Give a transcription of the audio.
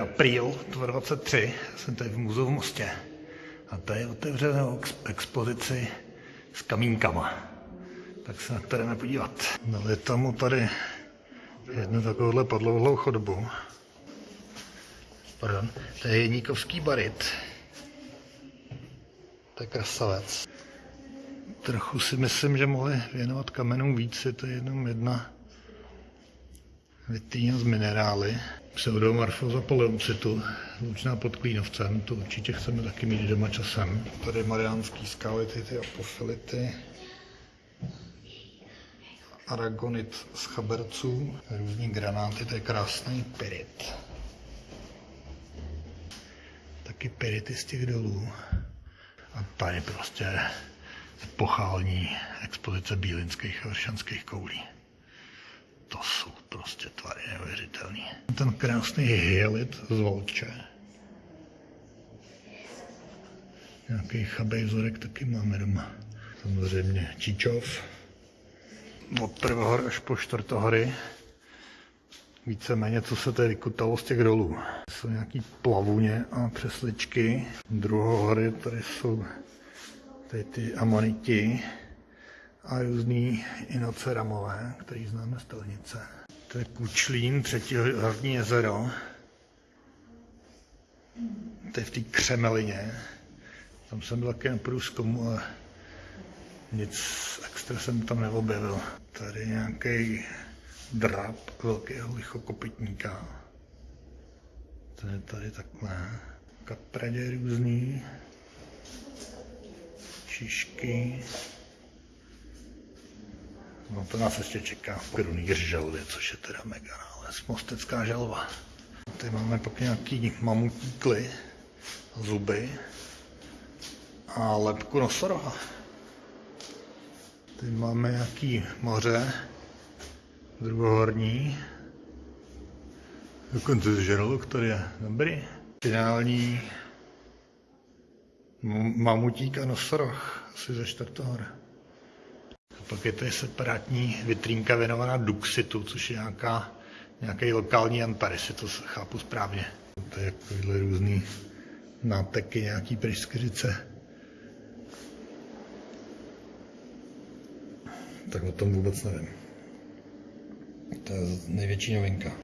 Apríl 2023, jsem tady v muzeu v Mostě a tady otevřenou expozici s kamínkama. Tak se na to jdeme podívat. Dali tomu tady jednu takovouhle podlouhlou chodbu. Pardon, to je Jeníkovský barit. To je krasavec. Trochu si myslím, že mohli věnovat kamenům víc, je to jenom jedna vytýně z minerály. Pseudomorfoza poleucitu, zlučná pod klínovcem, to určitě chceme taky mít doma časem. Tady mariánský skality, ty apofility, aragonit z chaberců, různý granáty, to je krásný pirit. Taky pirity z těch dolů. A tady prostě epochální expozice bílinských a vršanských koulí. To jsou prostě tvary neuvěřitelný. Ten krásný hyalit z Volče. Nějaký chabej vzorek taky máme doma. Samozřejmě Číčov. Od prvohor až po čtvrtohory. Víceméně, co se tady vykutalo z těch dolů. Jsou nějaký plavuně a přesličky. Druhohory, tady jsou tady ty amoniti a různý inoceramové, který známe z Telnice. To je Kučlín, třetí hlavní jezero. To je v té Křemelině. Tam jsem byl taky na průzkumu, ale nic extra jsem tam neobjevil. Tady nějaký drap velkého lichokopytníka. To je tady takhle. Kapradě různý. Šišky. No to nás ještě čeká v krunýř želvy, což je teda mega, ale mostecká želva. Tady máme pak nějaký mamutí kly, zuby a lepku nosoroha. Tady máme nějaký moře, druhohorní. Dokonce žralok tady je dobrý. Finální mamutík a nosoroh asi ze čtvrtohora. Pak je tady separátní vitrínka věnovaná Duxitu, což je nějaká, nějaký lokální antares, to chápu správně. To je takovýhle různý náteky, nějaký pryskyřice. Tak o tom vůbec nevím. To je největší novinka.